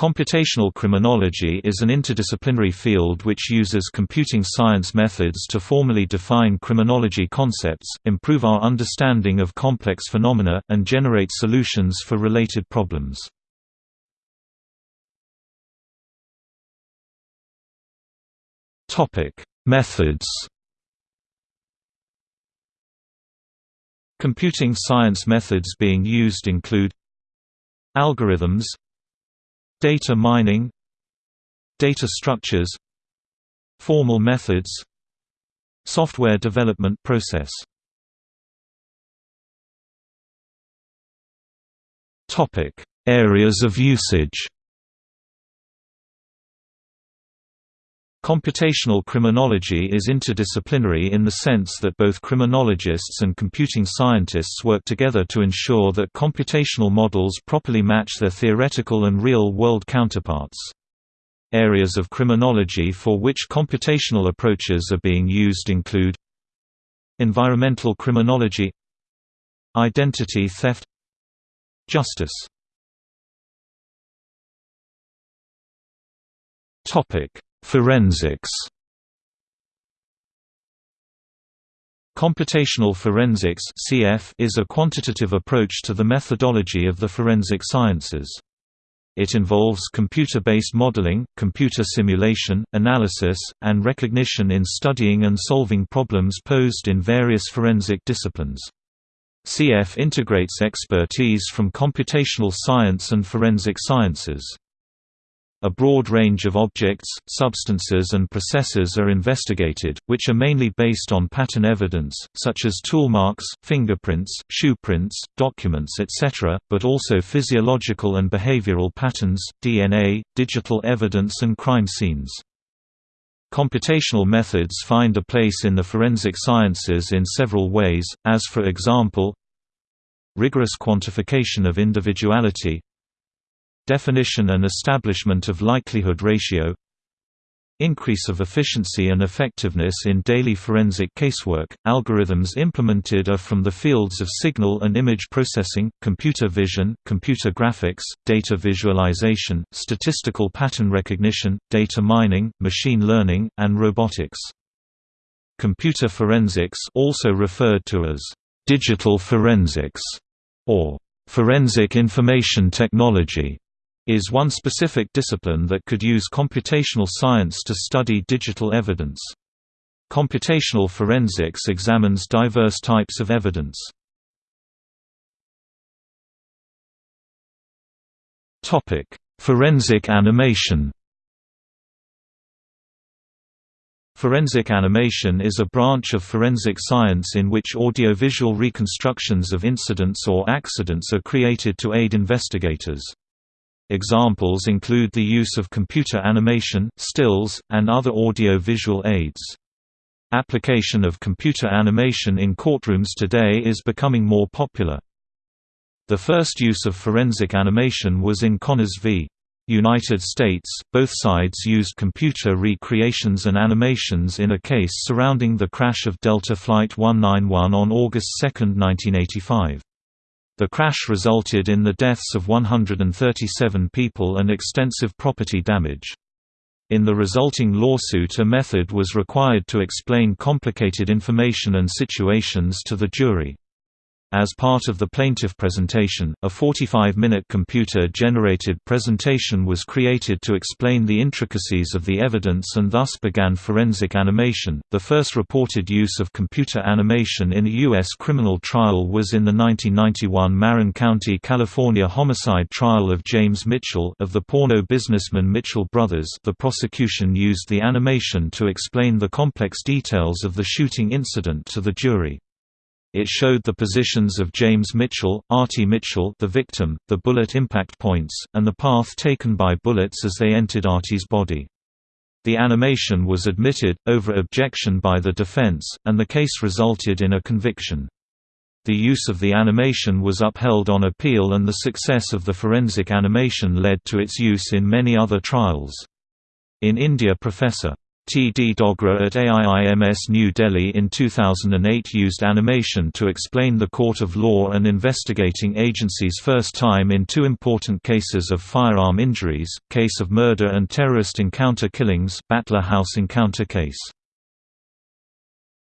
Computational criminology is an interdisciplinary field which uses computing science methods to formally define criminology concepts, improve our understanding of complex phenomena, and generate solutions for related problems. Methods Computing science methods being used include Algorithms Data mining Data structures Formal methods Software development process. Areas of usage Computational criminology is interdisciplinary in the sense that both criminologists and computing scientists work together to ensure that computational models properly match their theoretical and real-world counterparts. Areas of criminology for which computational approaches are being used include Environmental criminology Identity theft Justice Topic Forensics Computational forensics (CF) is a quantitative approach to the methodology of the forensic sciences. It involves computer-based modeling, computer simulation, analysis, and recognition in studying and solving problems posed in various forensic disciplines. CF integrates expertise from computational science and forensic sciences. A broad range of objects, substances and processes are investigated, which are mainly based on pattern evidence, such as tool marks, fingerprints, shoe prints, documents etc., but also physiological and behavioral patterns, DNA, digital evidence and crime scenes. Computational methods find a place in the forensic sciences in several ways, as for example rigorous quantification of individuality definition and establishment of likelihood ratio increase of efficiency and effectiveness in daily forensic casework. Algorithms implemented are from the fields of signal and image processing, computer vision, computer graphics, data visualization, statistical pattern recognition, data mining, machine learning, and robotics. Computer forensics, also referred to as digital forensics or forensic information technology, is one specific discipline that could use computational science to study digital evidence. Computational forensics examines diverse types of evidence. Forensic animation Forensic animation is a branch of forensic science in which audiovisual reconstructions of incidents or accidents are created to aid investigators. Examples include the use of computer animation, stills, and other audio-visual aids. Application of computer animation in courtrooms today is becoming more popular. The first use of forensic animation was in Connors v. United States. Both sides used computer recreations and animations in a case surrounding the crash of Delta Flight 191 on August 2, 1985. The crash resulted in the deaths of 137 people and extensive property damage. In the resulting lawsuit a method was required to explain complicated information and situations to the jury. As part of the plaintiff presentation, a 45-minute computer-generated presentation was created to explain the intricacies of the evidence and thus began forensic animation. The first reported use of computer animation in a U.S. criminal trial was in the 1991 Marin County, California homicide trial of James Mitchell of the porno businessman Mitchell Brothers. The prosecution used the animation to explain the complex details of the shooting incident to the jury. It showed the positions of James Mitchell, Artie Mitchell the victim, the bullet impact points, and the path taken by bullets as they entered Artie's body. The animation was admitted, over objection by the defense, and the case resulted in a conviction. The use of the animation was upheld on appeal and the success of the forensic animation led to its use in many other trials. In India Professor. T. D. Dogra at AIIMS New Delhi in 2008 used animation to explain the court of law and investigating agency's first time in two important cases of firearm injuries, case of murder and terrorist encounter killings Batla House encounter case.